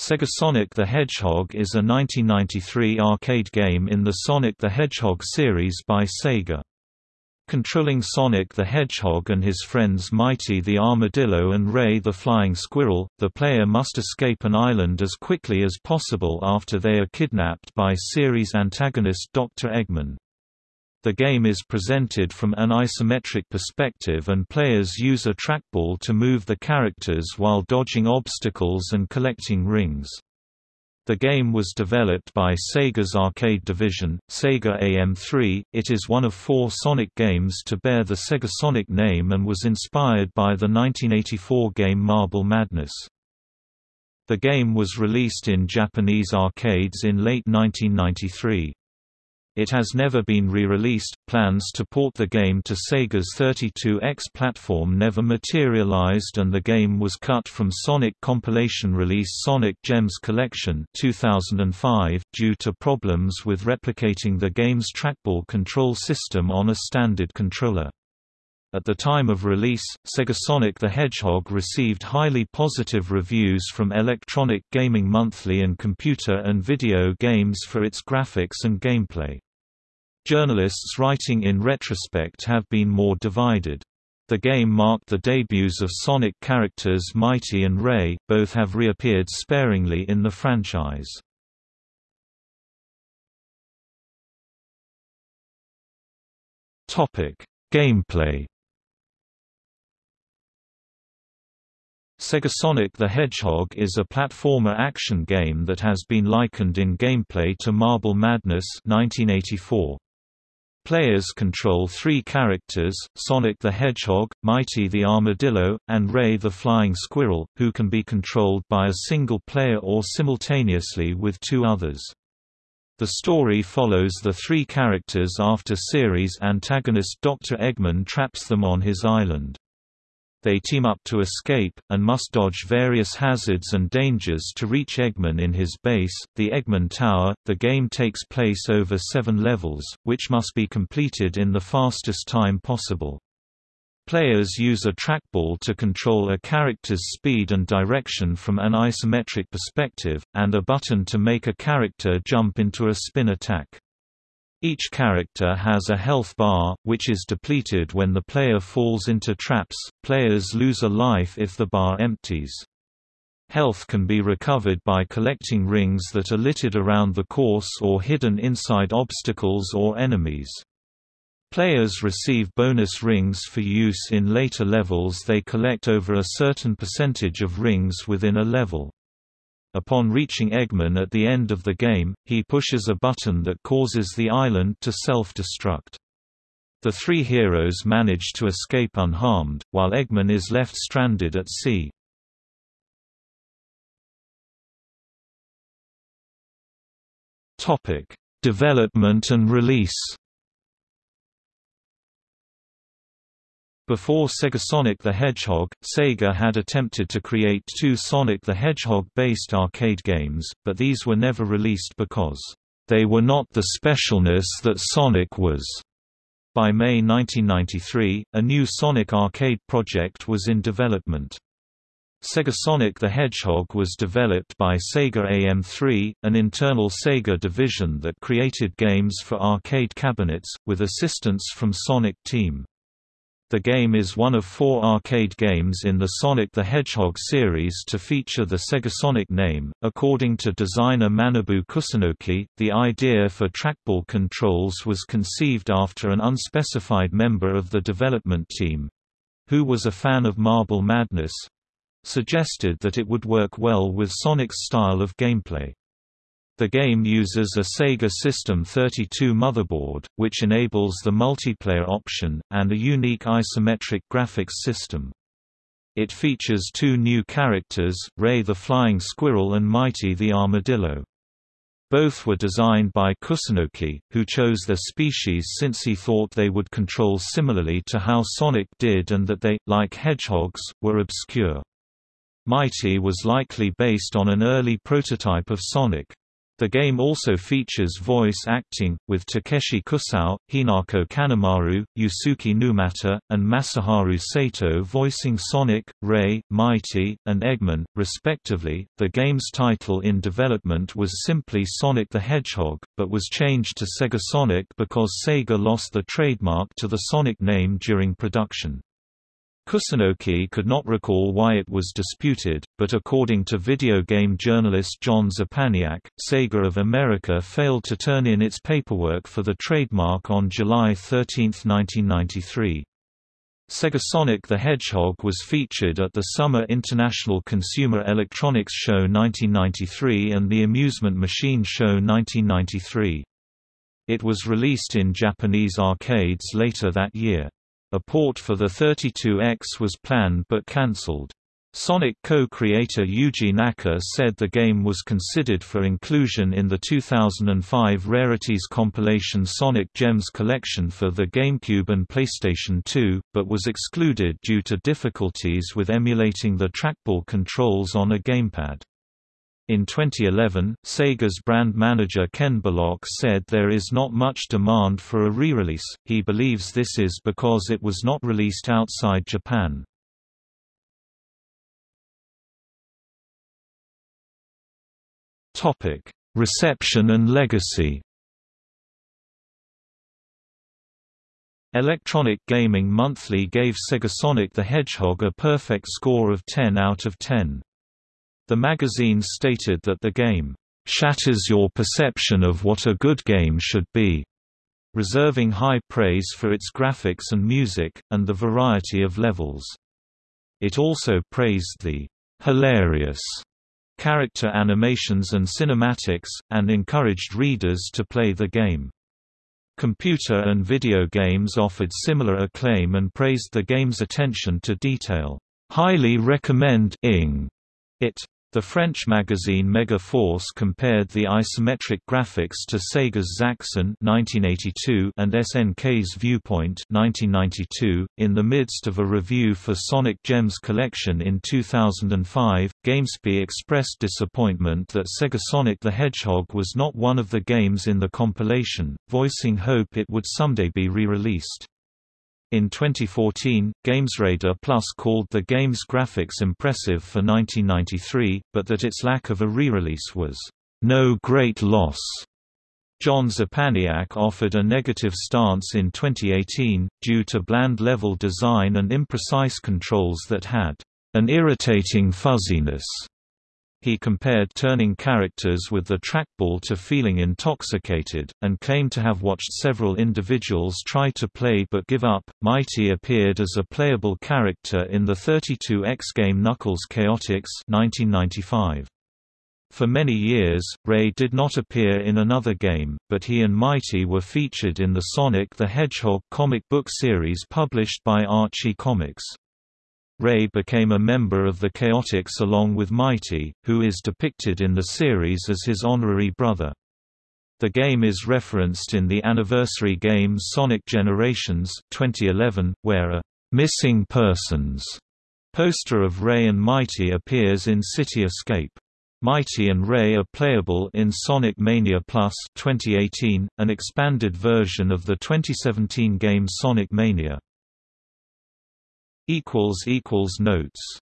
Sega Sonic the Hedgehog is a 1993 arcade game in the Sonic the Hedgehog series by Sega. Controlling Sonic the Hedgehog and his friends Mighty the Armadillo and Ray the Flying Squirrel, the player must escape an island as quickly as possible after they are kidnapped by series antagonist Dr. Eggman. The game is presented from an isometric perspective and players use a trackball to move the characters while dodging obstacles and collecting rings. The game was developed by Sega's arcade division, Sega AM3. It is one of four Sonic games to bear the Sega Sonic name and was inspired by the 1984 game Marble Madness. The game was released in Japanese arcades in late 1993. It has never been re-released. Plans to port the game to Sega's 32X platform never materialized and the game was cut from Sonic compilation release Sonic Gems Collection 2005 due to problems with replicating the game's trackball control system on a standard controller. At the time of release, Sega Sonic the Hedgehog received highly positive reviews from Electronic Gaming Monthly and Computer and Video Games for its graphics and gameplay. Journalists writing in retrospect have been more divided. The game marked the debuts of Sonic characters Mighty and Ray, both have reappeared sparingly in the franchise. Gameplay Sega Sonic the Hedgehog is a platformer action game that has been likened in gameplay to Marble Madness 1984. Players control three characters, Sonic the Hedgehog, Mighty the Armadillo, and Ray the Flying Squirrel, who can be controlled by a single player or simultaneously with two others. The story follows the three characters after series antagonist Dr. Eggman traps them on his island. They team up to escape, and must dodge various hazards and dangers to reach Eggman in his base, the Eggman Tower. The game takes place over seven levels, which must be completed in the fastest time possible. Players use a trackball to control a character's speed and direction from an isometric perspective, and a button to make a character jump into a spin attack. Each character has a health bar, which is depleted when the player falls into traps. Players lose a life if the bar empties. Health can be recovered by collecting rings that are littered around the course or hidden inside obstacles or enemies. Players receive bonus rings for use in later levels they collect over a certain percentage of rings within a level. Upon reaching Eggman at the end of the game, he pushes a button that causes the island to self-destruct. The three heroes manage to escape unharmed, while Eggman is left stranded at sea. Development and release Before Sega Sonic the Hedgehog, Sega had attempted to create two Sonic the Hedgehog-based arcade games, but these were never released because they were not the specialness that Sonic was. By May 1993, a new Sonic arcade project was in development. Sega Sonic the Hedgehog was developed by Sega AM3, an internal Sega division that created games for arcade cabinets, with assistance from Sonic Team. The game is one of four arcade games in the Sonic the Hedgehog series to feature the Sega Sonic name. According to designer Manabu Kusunoki, the idea for trackball controls was conceived after an unspecified member of the development team who was a fan of Marble Madness suggested that it would work well with Sonic's style of gameplay. The game uses a Sega System 32 motherboard, which enables the multiplayer option, and a unique isometric graphics system. It features two new characters, Ray the Flying Squirrel and Mighty the Armadillo. Both were designed by Kusunoki, who chose their species since he thought they would control similarly to how Sonic did and that they, like hedgehogs, were obscure. Mighty was likely based on an early prototype of Sonic. The game also features voice acting, with Takeshi Kusao, Hinako Kanemaru, Yusuke Numata, and Masaharu Sato voicing Sonic, Ray, Mighty, and Eggman, respectively. The game's title in development was simply Sonic the Hedgehog, but was changed to Sega Sonic because Sega lost the trademark to the Sonic name during production. Kusunoki could not recall why it was disputed, but according to video game journalist John Szczepaniak, Sega of America failed to turn in its paperwork for the trademark on July 13, 1993. Sega Sonic the Hedgehog was featured at the Summer International Consumer Electronics Show 1993 and the Amusement Machine Show 1993. It was released in Japanese arcades later that year. A port for the 32X was planned but cancelled. Sonic co-creator Yuji Naka said the game was considered for inclusion in the 2005 Rarities compilation Sonic Gems collection for the GameCube and PlayStation 2, but was excluded due to difficulties with emulating the trackball controls on a gamepad. In 2011, Sega's brand manager Ken Bullock said there is not much demand for a re-release, he believes this is because it was not released outside Japan. Reception and legacy Electronic Gaming Monthly gave Sega Sonic the Hedgehog a perfect score of 10 out of 10. The magazine stated that the game shatters your perception of what a good game should be, reserving high praise for its graphics and music, and the variety of levels. It also praised the hilarious character animations and cinematics, and encouraged readers to play the game. Computer and video games offered similar acclaim and praised the game's attention to detail. Highly recommend ing it. The French magazine Megaforce compared the isometric graphics to Sega's Zaxxon (1982) and SNK's Viewpoint (1992). In the midst of a review for Sonic Gems collection in 2005, GameSpy expressed disappointment that Sega Sonic the Hedgehog was not one of the games in the compilation, voicing hope it would someday be re-released. In 2014, GamesRadar Plus called the game's graphics impressive for 1993, but that its lack of a re-release was no great loss. John Szczepaniak offered a negative stance in 2018, due to bland level design and imprecise controls that had an irritating fuzziness. He compared turning characters with the trackball to feeling intoxicated, and claimed to have watched several individuals try to play but give up. Mighty appeared as a playable character in the 32X game Knuckles Chaotix 1995. For many years, Ray did not appear in another game, but he and Mighty were featured in the Sonic the Hedgehog comic book series published by Archie Comics. Ray became a member of the Chaotix along with Mighty, who is depicted in the series as his honorary brother. The game is referenced in the anniversary game Sonic Generations 2011, where a «missing persons» poster of Ray and Mighty appears in City Escape. Mighty and Ray are playable in Sonic Mania Plus 2018, an expanded version of the 2017 game Sonic Mania. Notes